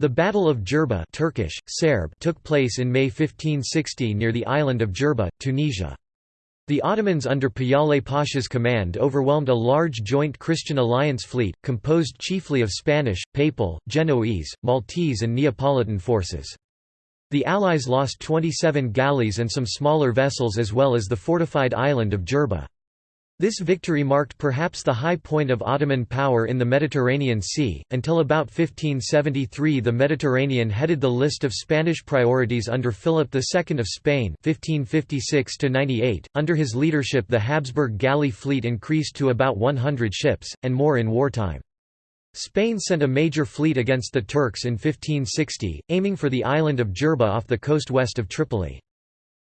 The Battle of Jerba Turkish, Serb took place in May 1560 near the island of Jerba, Tunisia. The Ottomans under Piyale Pasha's command overwhelmed a large joint Christian alliance fleet, composed chiefly of Spanish, Papal, Genoese, Maltese and Neapolitan forces. The Allies lost 27 galleys and some smaller vessels as well as the fortified island of Jerba. This victory marked perhaps the high point of Ottoman power in the Mediterranean Sea. Until about 1573, the Mediterranean headed the list of Spanish priorities under Philip II of Spain (1556–98). Under his leadership, the Habsburg galley fleet increased to about 100 ships, and more in wartime. Spain sent a major fleet against the Turks in 1560, aiming for the island of Jerba off the coast west of Tripoli.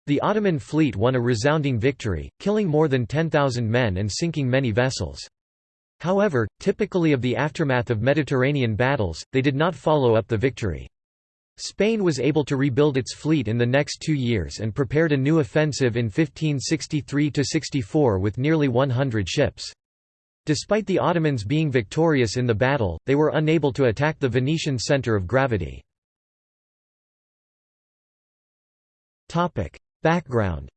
The Ottoman fleet won a resounding victory, killing more than 10,000 men and sinking many vessels. However, typically of the aftermath of Mediterranean battles, they did not follow up the victory. Spain was able to rebuild its fleet in the next two years and prepared a new offensive in 1563–64 with nearly 100 ships. Despite the Ottomans being victorious in the battle, they were unable to attack the Venetian centre of gravity. Background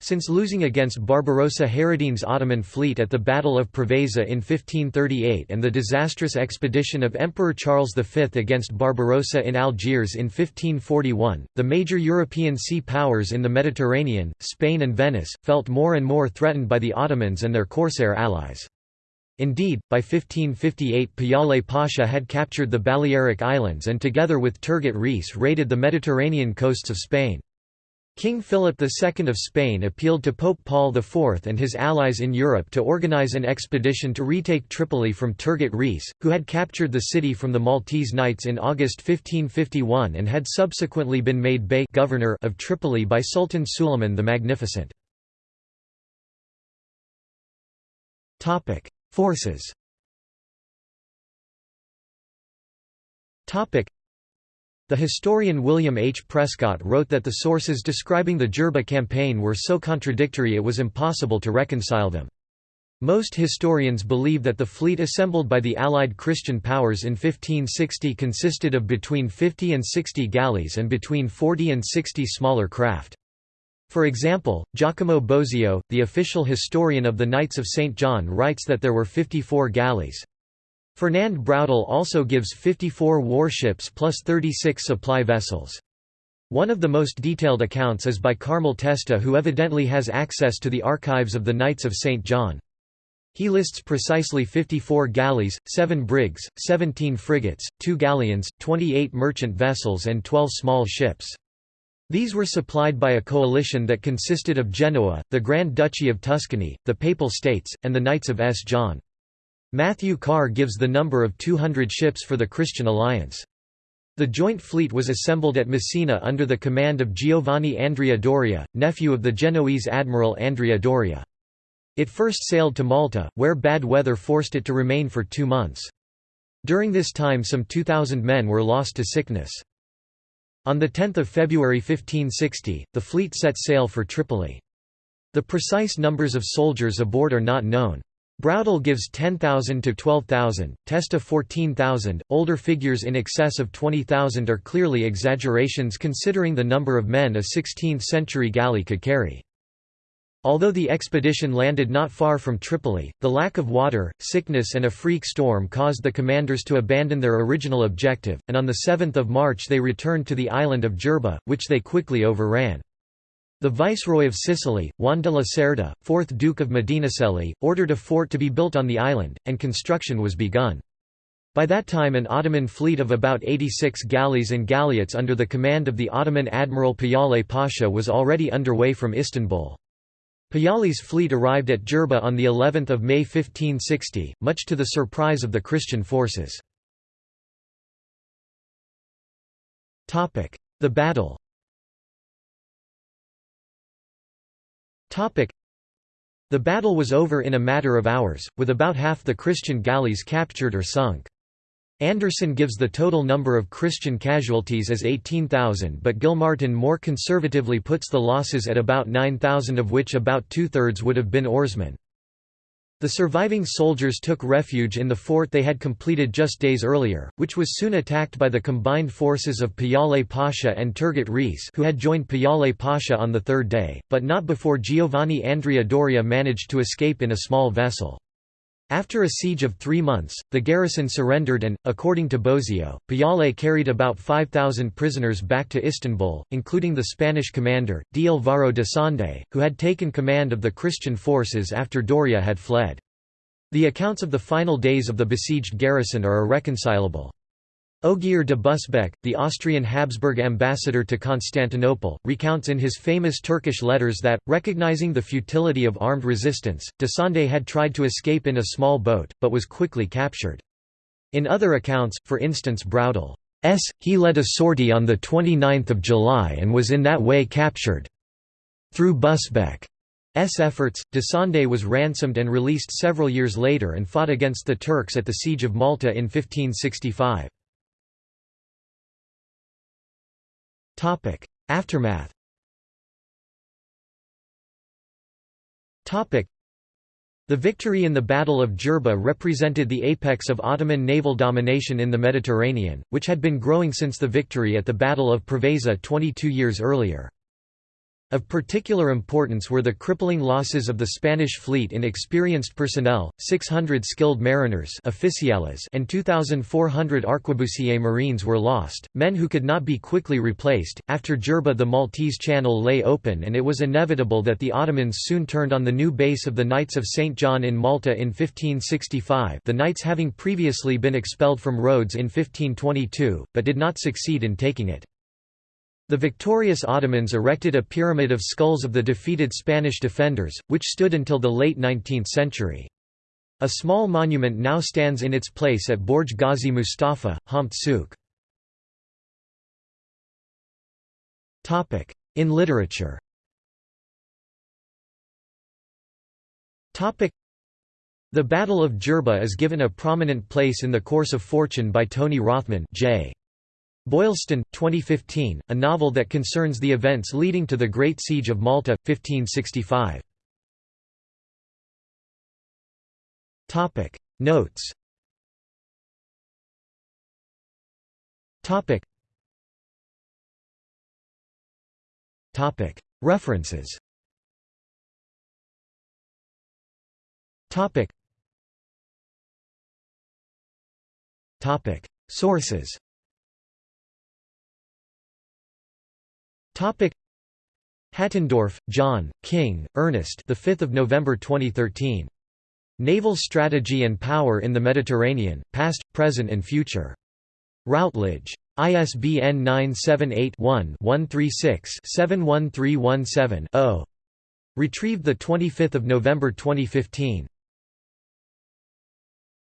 since losing against Barbarossa Hayreddin's Ottoman fleet at the Battle of Preveza in 1538 and the disastrous expedition of Emperor Charles V against Barbarossa in Algiers in 1541, the major European sea powers in the Mediterranean, Spain and Venice, felt more and more threatened by the Ottomans and their corsair allies. Indeed, by 1558 Piyale Pasha had captured the Balearic Islands and together with Turgut Reis raided the Mediterranean coasts of Spain. King Philip II of Spain appealed to Pope Paul IV and his allies in Europe to organize an expedition to retake Tripoli from Turgut Reis, who had captured the city from the Maltese Knights in August 1551 and had subsequently been made Bey governor of Tripoli by Sultan Suleiman the Magnificent. Forces The historian William H. Prescott wrote that the sources describing the Jerba campaign were so contradictory it was impossible to reconcile them. Most historians believe that the fleet assembled by the Allied Christian powers in 1560 consisted of between 50 and 60 galleys and between 40 and 60 smaller craft. For example, Giacomo Bosio, the official historian of the Knights of St. John writes that there were 54 galleys. Fernand Braudel also gives 54 warships plus 36 supply vessels. One of the most detailed accounts is by Carmel Testa who evidently has access to the archives of the Knights of St. John. He lists precisely 54 galleys, 7 brigs, 17 frigates, 2 galleons, 28 merchant vessels and 12 small ships. These were supplied by a coalition that consisted of Genoa, the Grand Duchy of Tuscany, the Papal States, and the Knights of S. John. Matthew Carr gives the number of 200 ships for the Christian alliance. The joint fleet was assembled at Messina under the command of Giovanni Andrea Doria, nephew of the Genoese admiral Andrea Doria. It first sailed to Malta, where bad weather forced it to remain for two months. During this time some 2,000 men were lost to sickness. On 10 February 1560, the fleet set sail for Tripoli. The precise numbers of soldiers aboard are not known. Braudel gives 10,000 to 12,000, Testa 14,000, older figures in excess of 20,000 are clearly exaggerations considering the number of men a 16th-century galley could carry. Although the expedition landed not far from Tripoli, the lack of water, sickness and a freak storm caused the commanders to abandon their original objective, and on 7 March they returned to the island of Jerba, which they quickly overran. The viceroy of Sicily, Juan de la Cerda, 4th Duke of Medinaceli, ordered a fort to be built on the island, and construction was begun. By that time an Ottoman fleet of about 86 galleys and galleots under the command of the Ottoman admiral Piyale Pasha was already underway from Istanbul. Piyale's fleet arrived at Jerba on the 11th of May 1560, much to the surprise of the Christian forces. Topic: The battle Topic: The battle was over in a matter of hours, with about half the Christian galleys captured or sunk. Anderson gives the total number of Christian casualties as 18,000 but Gilmartin more conservatively puts the losses at about 9,000 of which about two-thirds would have been oarsmen. The surviving soldiers took refuge in the fort they had completed just days earlier, which was soon attacked by the combined forces of Piyale Pasha and Turgut Reis who had joined Piyale Pasha on the third day, but not before Giovanni Andrea Doria managed to escape in a small vessel. After a siege of three months, the garrison surrendered and, according to Bosio, Piyale carried about 5,000 prisoners back to Istanbul, including the Spanish commander, D. Alvaro de Sande, who had taken command of the Christian forces after Doria had fled. The accounts of the final days of the besieged garrison are irreconcilable. Ogier de Busbecq, the Austrian Habsburg ambassador to Constantinople, recounts in his famous Turkish letters that, recognizing the futility of armed resistance, de Sande had tried to escape in a small boat, but was quickly captured. In other accounts, for instance Braudel S. He led a sortie on 29 July and was in that way captured. Through Busbecq's efforts, de Sande was ransomed and released several years later and fought against the Turks at the Siege of Malta in 1565. Topic: Aftermath. Topic: The victory in the Battle of Jerba represented the apex of Ottoman naval domination in the Mediterranean, which had been growing since the victory at the Battle of Preveza 22 years earlier. Of particular importance were the crippling losses of the Spanish fleet in experienced personnel, 600 skilled mariners and 2,400 arquebusier marines were lost, men who could not be quickly replaced. After Jerba the Maltese Channel lay open and it was inevitable that the Ottomans soon turned on the new base of the Knights of St. John in Malta in 1565 the Knights having previously been expelled from Rhodes in 1522, but did not succeed in taking it. The victorious Ottomans erected a pyramid of skulls of the defeated Spanish defenders, which stood until the late 19th century. A small monument now stands in its place at Borj Ghazi Mustafa, Houmt Souk. In literature The Battle of Jerba is given a prominent place in the course of fortune by Tony Rothman J. Boylston, 2015, a novel that concerns the events leading to the Great Siege of Malta, 1565. Topic. Notes. Topic. Topic. References. Topic. Topic. Sources Topic Hattendorf, John, King, Ernest the 5th of November 2013. Naval Strategy and Power in the Mediterranean: Past, Present and Future. Routledge. ISBN 978-1-136-71317-0. Retrieved 25 November 2015.